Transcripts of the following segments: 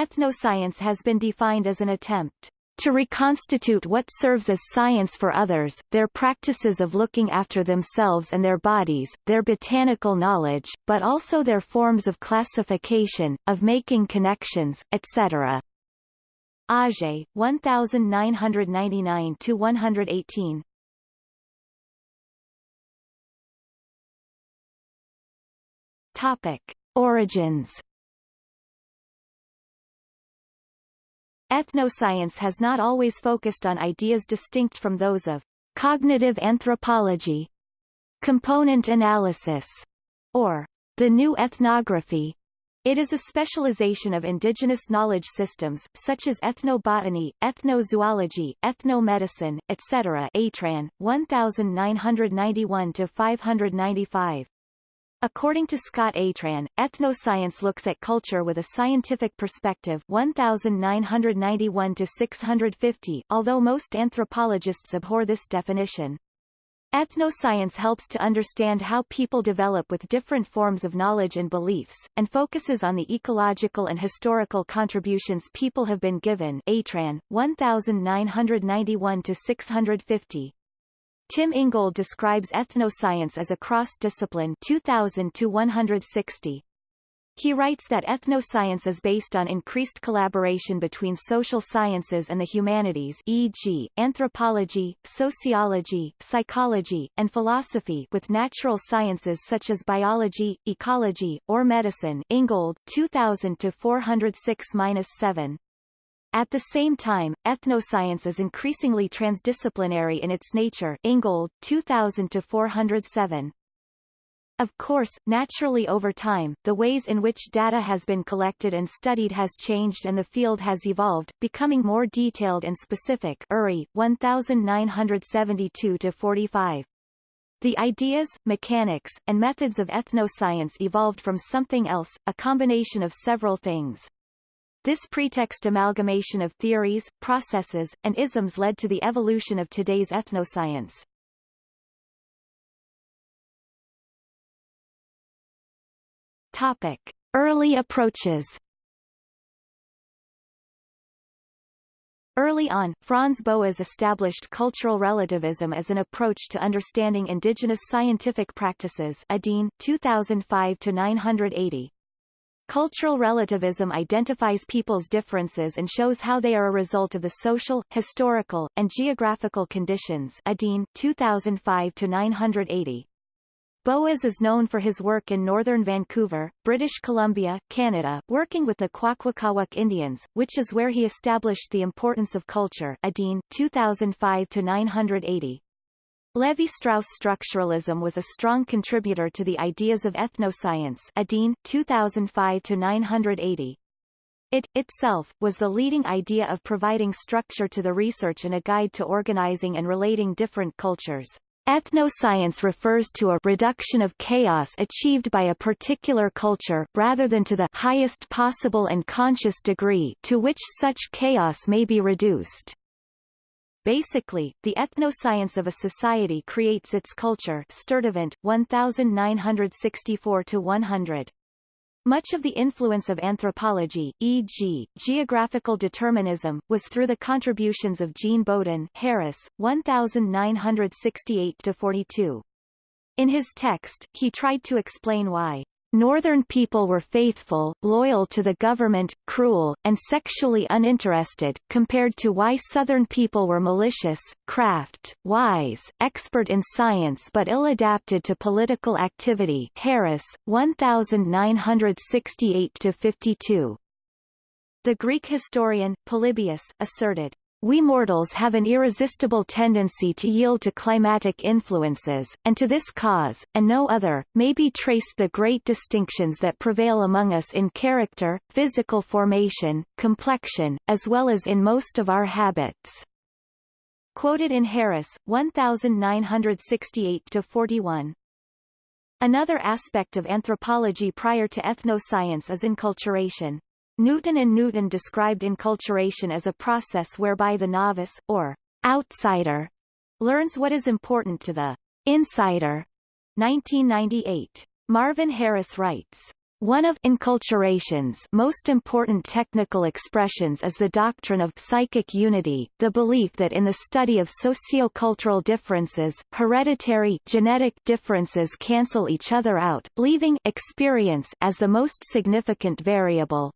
Ethnoscience has been defined as an attempt to reconstitute what serves as science for others, their practices of looking after themselves and their bodies, their botanical knowledge, but also their forms of classification, of making connections, etc. Auger, 1999-118 Topic. Origins Ethnoscience has not always focused on ideas distinct from those of cognitive anthropology, component analysis, or the new ethnography. It is a specialization of indigenous knowledge systems, such as ethnobotany, ethnozoology, ethnomedicine, etc. Atran, 1991-595. According to Scott Atran, ethnoscience looks at culture with a scientific perspective 1991 to 650, although most anthropologists abhor this definition. Ethnoscience helps to understand how people develop with different forms of knowledge and beliefs, and focuses on the ecological and historical contributions people have been given Atran, 1991 to 650. Tim Ingold describes ethnoscience as a cross-discipline 2000 to 160. He writes that ethnoscience is based on increased collaboration between social sciences and the humanities e.g., anthropology, sociology, psychology, and philosophy with natural sciences such as biology, ecology, or medicine Ingold, 2000 to 406-7. At the same time, ethnoscience is increasingly transdisciplinary in its nature Ingold, 2000 to 407. Of course, naturally over time, the ways in which data has been collected and studied has changed and the field has evolved, becoming more detailed and specific Urry, 1972-45. The ideas, mechanics, and methods of ethnoscience evolved from something else, a combination of several things. This pretext amalgamation of theories, processes, and isms led to the evolution of today's ethnoscience. Topic. Early approaches Early on, Franz Boas established cultural relativism as an approach to understanding indigenous scientific practices Adin, 2005-980. Cultural relativism identifies people's differences and shows how they are a result of the social, historical, and geographical conditions Adin, 2005-980. Boas is known for his work in northern Vancouver, British Columbia, Canada, working with the Kwakwaka'wakw Indians, which is where he established the importance of culture Adin, 2005-980. Levi-Strauss structuralism was a strong contributor to the ideas of ethnoscience Adin, 2005-980. It, itself, was the leading idea of providing structure to the research and a guide to organizing and relating different cultures. Ethnoscience refers to a reduction of chaos achieved by a particular culture rather than to the highest possible and conscious degree to which such chaos may be reduced. Basically, the ethnoscience of a society creates its culture Sturtevant, 1964-100. Much of the influence of anthropology, e.g., geographical determinism, was through the contributions of Jean Bodin Harris, 1968-42. In his text, he tried to explain why Northern people were faithful, loyal to the government, cruel, and sexually uninterested, compared to why Southern people were malicious, craft, wise, expert in science but ill-adapted to political activity Harris, 1968-52. The Greek historian, Polybius, asserted, we mortals have an irresistible tendency to yield to climatic influences, and to this cause, and no other, may be traced the great distinctions that prevail among us in character, physical formation, complexion, as well as in most of our habits. Quoted in Harris, 1968-41. Another aspect of anthropology prior to ethnoscience is enculturation. Newton and Newton described enculturation as a process whereby the novice, or outsider, learns what is important to the insider. 1998. Marvin Harris writes, One of enculturation's most important technical expressions is the doctrine of psychic unity, the belief that in the study of sociocultural differences, hereditary genetic differences cancel each other out, leaving experience as the most significant variable.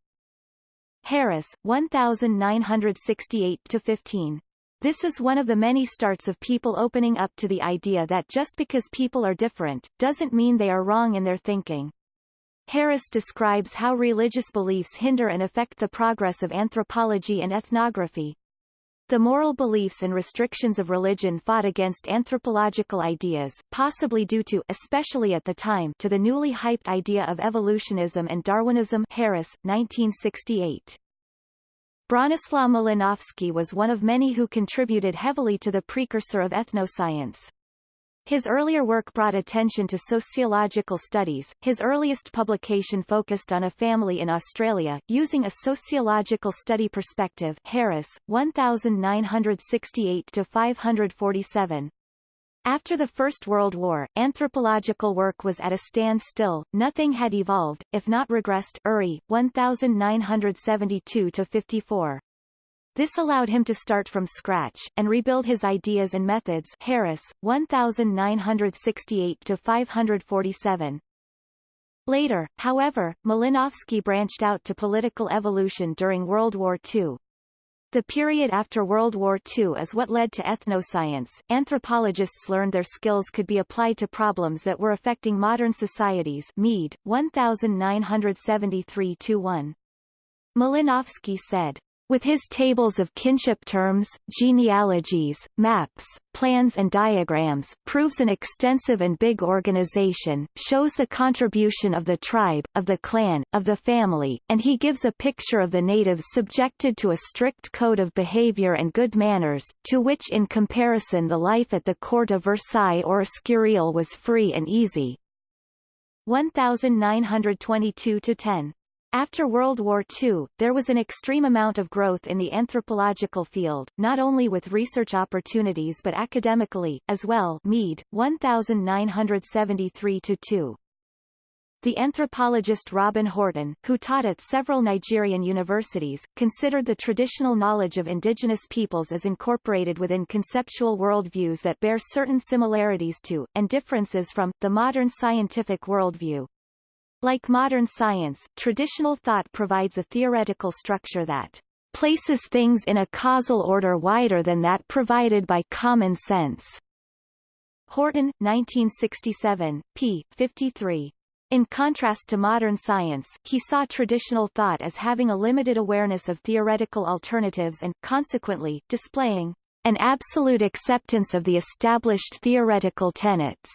Harris, 1968-15. This is one of the many starts of people opening up to the idea that just because people are different, doesn't mean they are wrong in their thinking. Harris describes how religious beliefs hinder and affect the progress of anthropology and ethnography. The moral beliefs and restrictions of religion fought against anthropological ideas, possibly due to especially at the time to the newly hyped idea of evolutionism and Darwinism Harris, 1968. Bronislaw Malinowski was one of many who contributed heavily to the precursor of ethnoscience. His earlier work brought attention to sociological studies. His earliest publication focused on a family in Australia, using a sociological study perspective Harris, 1968 to 547. After the First World War, anthropological work was at a standstill, nothing had evolved, if not regressed Urry, 1972-54. This allowed him to start from scratch, and rebuild his ideas and methods Harris, 1968-547. Later, however, Malinowski branched out to political evolution during World War II. The period after World War II is what led to ethnoscience. Anthropologists learned their skills could be applied to problems that were affecting modern societies. Mead, 1973-1. Malinowski said, with his tables of kinship terms, genealogies, maps, plans and diagrams, proves an extensive and big organization, shows the contribution of the tribe, of the clan, of the family, and he gives a picture of the natives subjected to a strict code of behavior and good manners, to which in comparison the life at the court of Versailles or Escurial was free and easy. 1922-10 after World War II, there was an extreme amount of growth in the anthropological field, not only with research opportunities but academically, as well Mead, 1973-2. The anthropologist Robin Horton, who taught at several Nigerian universities, considered the traditional knowledge of indigenous peoples as incorporated within conceptual worldviews that bear certain similarities to, and differences from, the modern scientific worldview. Like modern science, traditional thought provides a theoretical structure that places things in a causal order wider than that provided by common sense. Horton, 1967, p. 53. In contrast to modern science, he saw traditional thought as having a limited awareness of theoretical alternatives and, consequently, displaying an absolute acceptance of the established theoretical tenets.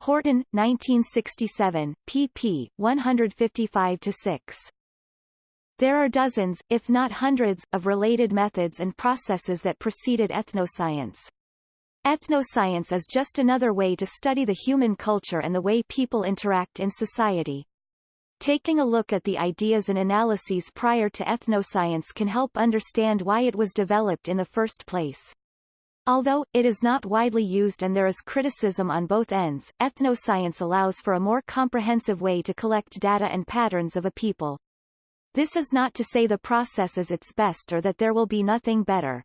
Horton, 1967, pp. 155-6. There are dozens, if not hundreds, of related methods and processes that preceded ethnoscience. Ethnoscience is just another way to study the human culture and the way people interact in society. Taking a look at the ideas and analyses prior to ethnoscience can help understand why it was developed in the first place. Although, it is not widely used and there is criticism on both ends, ethnoscience allows for a more comprehensive way to collect data and patterns of a people. This is not to say the process is its best or that there will be nothing better.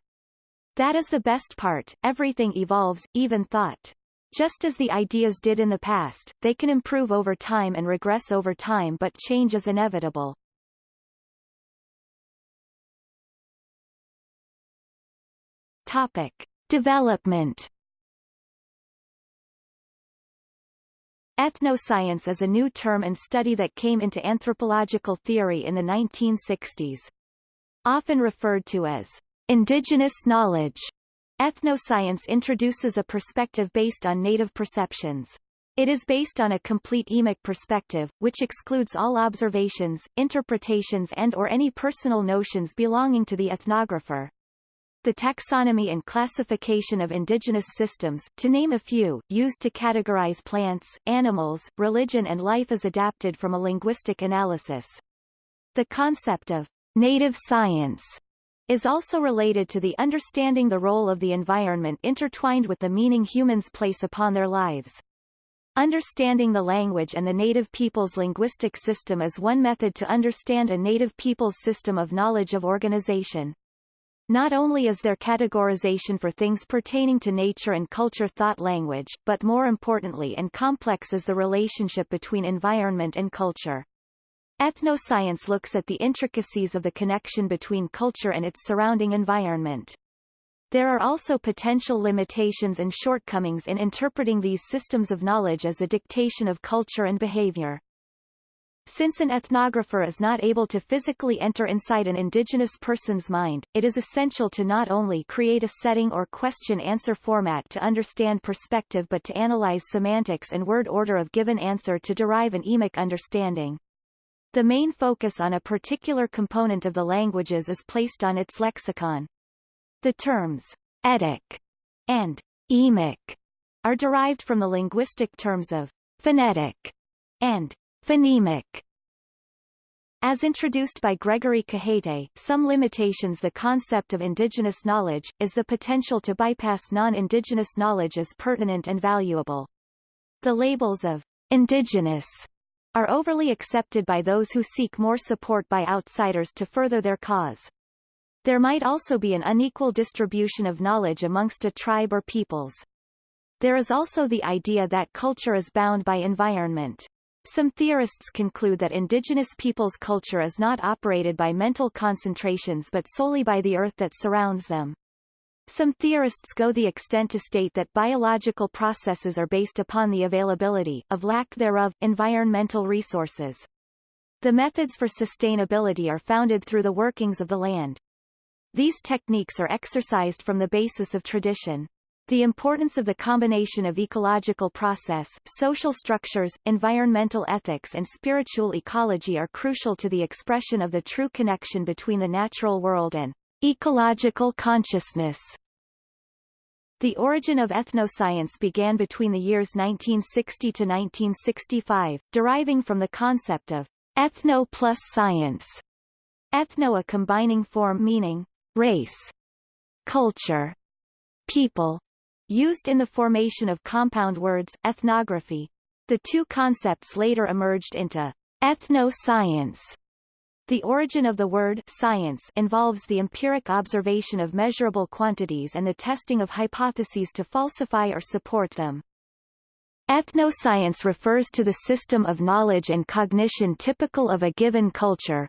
That is the best part, everything evolves, even thought. Just as the ideas did in the past, they can improve over time and regress over time but change is inevitable. Topic. Development Ethnoscience is a new term and study that came into anthropological theory in the 1960s. Often referred to as indigenous knowledge, ethnoscience introduces a perspective based on native perceptions. It is based on a complete emic perspective, which excludes all observations, interpretations and or any personal notions belonging to the ethnographer. The taxonomy and classification of indigenous systems, to name a few, used to categorize plants, animals, religion and life is adapted from a linguistic analysis. The concept of native science is also related to the understanding the role of the environment intertwined with the meaning humans place upon their lives. Understanding the language and the native people's linguistic system is one method to understand a native people's system of knowledge of organization. Not only is there categorization for things pertaining to nature and culture thought language, but more importantly and complex is the relationship between environment and culture. Ethnoscience looks at the intricacies of the connection between culture and its surrounding environment. There are also potential limitations and shortcomings in interpreting these systems of knowledge as a dictation of culture and behavior. Since an ethnographer is not able to physically enter inside an indigenous person's mind, it is essential to not only create a setting or question-answer format to understand perspective but to analyze semantics and word order of given answer to derive an emic understanding. The main focus on a particular component of the languages is placed on its lexicon. The terms etic and emic are derived from the linguistic terms of phonetic and Phonemic as introduced by Gregory Cajete, some limitations the concept of indigenous knowledge, is the potential to bypass non-indigenous knowledge as pertinent and valuable. The labels of indigenous are overly accepted by those who seek more support by outsiders to further their cause. There might also be an unequal distribution of knowledge amongst a tribe or peoples. There is also the idea that culture is bound by environment. Some theorists conclude that indigenous peoples' culture is not operated by mental concentrations but solely by the earth that surrounds them. Some theorists go the extent to state that biological processes are based upon the availability, of lack thereof, environmental resources. The methods for sustainability are founded through the workings of the land. These techniques are exercised from the basis of tradition. The importance of the combination of ecological process, social structures, environmental ethics and spiritual ecology are crucial to the expression of the true connection between the natural world and ecological consciousness. The origin of ethnoscience began between the years 1960 to 1965, deriving from the concept of ethno plus science. Ethno a combining form meaning race, culture, people, Used in the formation of compound words, ethnography. The two concepts later emerged into ethno-science. The origin of the word science involves the empiric observation of measurable quantities and the testing of hypotheses to falsify or support them. Ethnoscience refers to the system of knowledge and cognition typical of a given culture,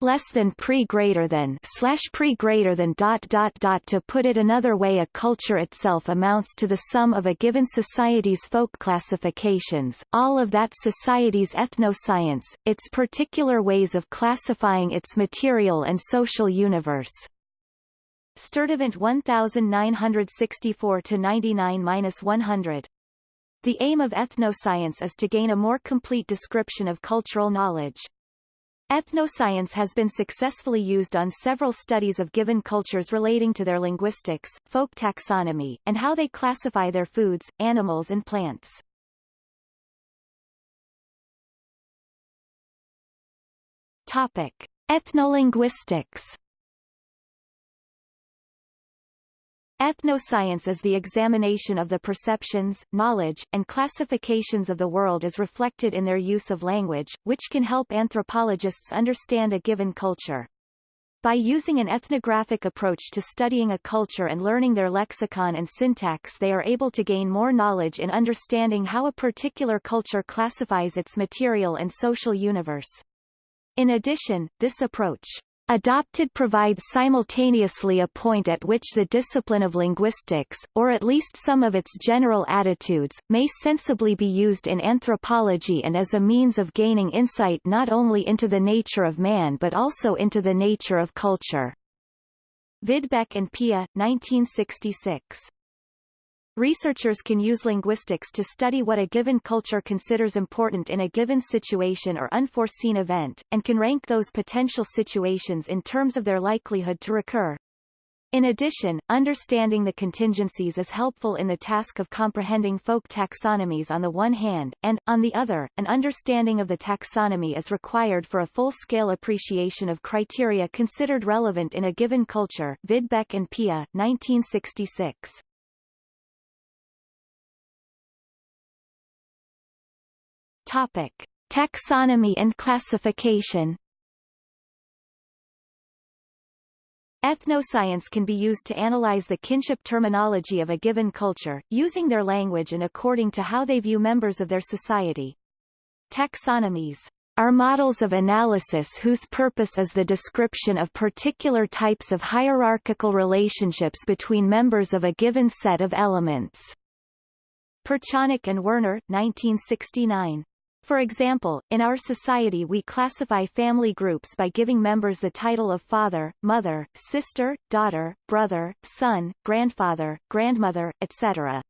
less than pre greater than slash pre greater than dot dot dot to put it another way a culture itself amounts to the sum of a given society's folk classifications all of that society's ethnoscience its particular ways of classifying its material and social universe Sturtevant 1964 to 99-100 the aim of ethnoscience is to gain a more complete description of cultural knowledge. Ethnoscience has been successfully used on several studies of given cultures relating to their linguistics, folk taxonomy, and how they classify their foods, animals and plants. Topic. Ethnolinguistics Ethnoscience is the examination of the perceptions, knowledge, and classifications of the world as reflected in their use of language, which can help anthropologists understand a given culture. By using an ethnographic approach to studying a culture and learning their lexicon and syntax they are able to gain more knowledge in understanding how a particular culture classifies its material and social universe. In addition, this approach Adopted provides simultaneously a point at which the discipline of linguistics, or at least some of its general attitudes, may sensibly be used in anthropology and as a means of gaining insight not only into the nature of man but also into the nature of culture. Videbeck and Pia, 1966. Researchers can use linguistics to study what a given culture considers important in a given situation or unforeseen event, and can rank those potential situations in terms of their likelihood to recur. In addition, understanding the contingencies is helpful in the task of comprehending folk taxonomies on the one hand, and, on the other, an understanding of the taxonomy is required for a full-scale appreciation of criteria considered relevant in a given culture Videbeck and Pia, 1966. Topic. Taxonomy and classification Ethnoscience can be used to analyze the kinship terminology of a given culture, using their language and according to how they view members of their society. Taxonomies are models of analysis whose purpose is the description of particular types of hierarchical relationships between members of a given set of elements. Perchonock and Werner, 1969. For example, in our society we classify family groups by giving members the title of father, mother, sister, daughter, brother, son, grandfather, grandmother, etc.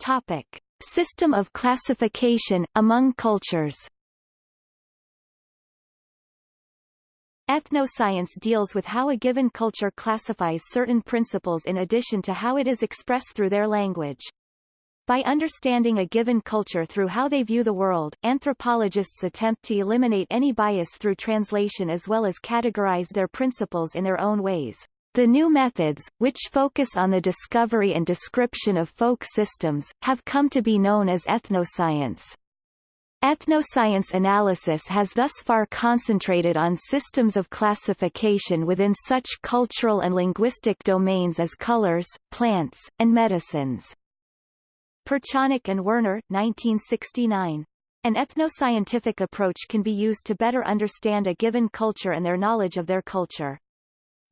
Topic. System of classification, among cultures Ethnoscience deals with how a given culture classifies certain principles in addition to how it is expressed through their language. By understanding a given culture through how they view the world, anthropologists attempt to eliminate any bias through translation as well as categorize their principles in their own ways. The new methods, which focus on the discovery and description of folk systems, have come to be known as ethnoscience. Ethnoscience analysis has thus far concentrated on systems of classification within such cultural and linguistic domains as colors, plants, and medicines. Perchonock and Werner 1969. An ethnoscientific approach can be used to better understand a given culture and their knowledge of their culture.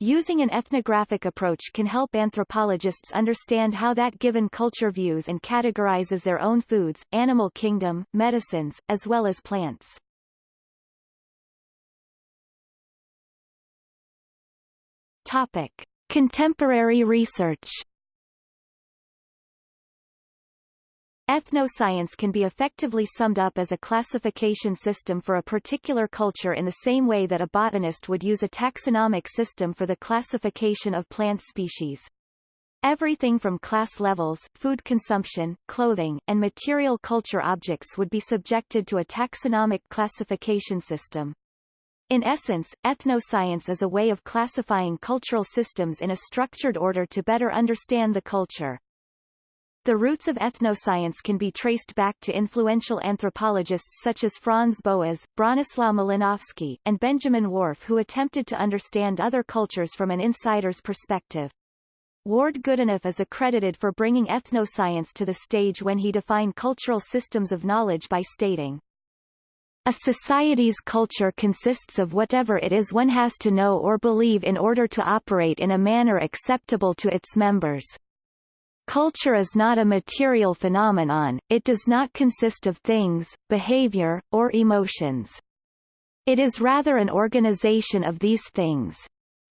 Using an ethnographic approach can help anthropologists understand how that given culture views and categorizes their own foods, animal kingdom, medicines, as well as plants. Topic. Contemporary research Ethnoscience can be effectively summed up as a classification system for a particular culture in the same way that a botanist would use a taxonomic system for the classification of plant species. Everything from class levels, food consumption, clothing, and material culture objects would be subjected to a taxonomic classification system. In essence, ethnoscience is a way of classifying cultural systems in a structured order to better understand the culture. The roots of ethnoscience can be traced back to influential anthropologists such as Franz Boas, Bronislaw Malinowski, and Benjamin Whorf who attempted to understand other cultures from an insider's perspective. Ward Goodenough is accredited for bringing ethnoscience to the stage when he defined cultural systems of knowledge by stating, a society's culture consists of whatever it is one has to know or believe in order to operate in a manner acceptable to its members. Culture is not a material phenomenon, it does not consist of things, behavior, or emotions. It is rather an organization of these things.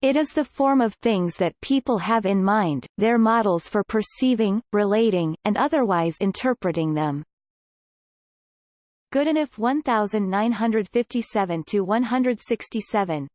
It is the form of things that people have in mind, their models for perceiving, relating, and otherwise interpreting them. Goodenough 1957-167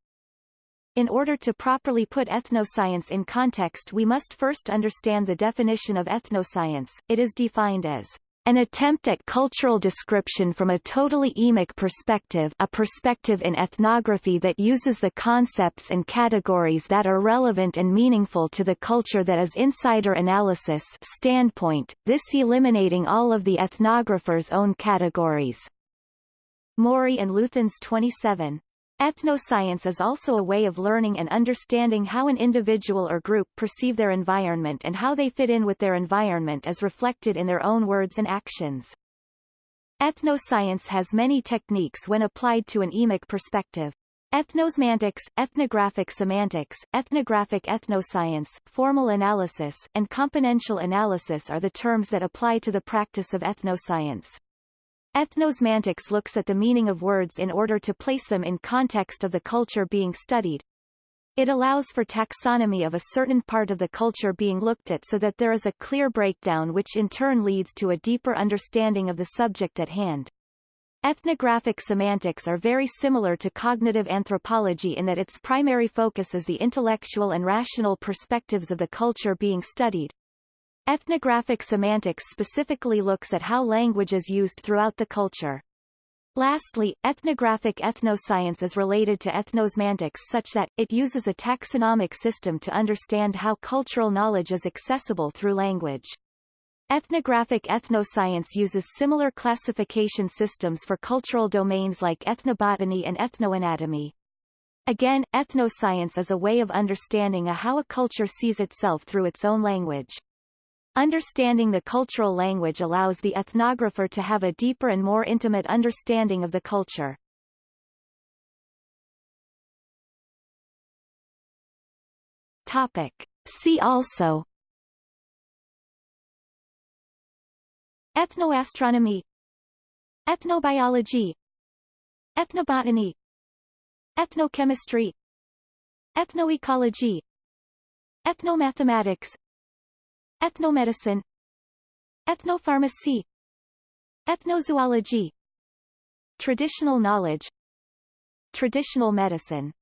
in order to properly put ethnoscience in context we must first understand the definition of ethnoscience. It is defined as an attempt at cultural description from a totally emic perspective a perspective in ethnography that uses the concepts and categories that are relevant and meaningful to the culture that is insider analysis standpoint, this eliminating all of the ethnographer's own categories. Morey and Luthans 27. Ethnoscience is also a way of learning and understanding how an individual or group perceive their environment and how they fit in with their environment as reflected in their own words and actions. Ethnoscience has many techniques when applied to an emic perspective. Ethnosemantics, ethnographic semantics, ethnographic ethnoscience, formal analysis, and componential analysis are the terms that apply to the practice of ethnoscience. Ethnosemantics looks at the meaning of words in order to place them in context of the culture being studied. It allows for taxonomy of a certain part of the culture being looked at so that there is a clear breakdown which in turn leads to a deeper understanding of the subject at hand. Ethnographic semantics are very similar to cognitive anthropology in that its primary focus is the intellectual and rational perspectives of the culture being studied. Ethnographic semantics specifically looks at how language is used throughout the culture. Lastly, ethnographic ethnoscience is related to ethnosemantics such that, it uses a taxonomic system to understand how cultural knowledge is accessible through language. Ethnographic ethnoscience uses similar classification systems for cultural domains like ethnobotany and ethnoanatomy. Again, ethnoscience is a way of understanding a how a culture sees itself through its own language. Understanding the cultural language allows the ethnographer to have a deeper and more intimate understanding of the culture. Topic. See also. Ethnoastronomy. Ethnobiology. Ethnobotany. Ethnochemistry. Ethnoecology. Ethnomathematics Ethnomedicine. Ethnopharmacy. Ethnozoology. Traditional knowledge. Traditional medicine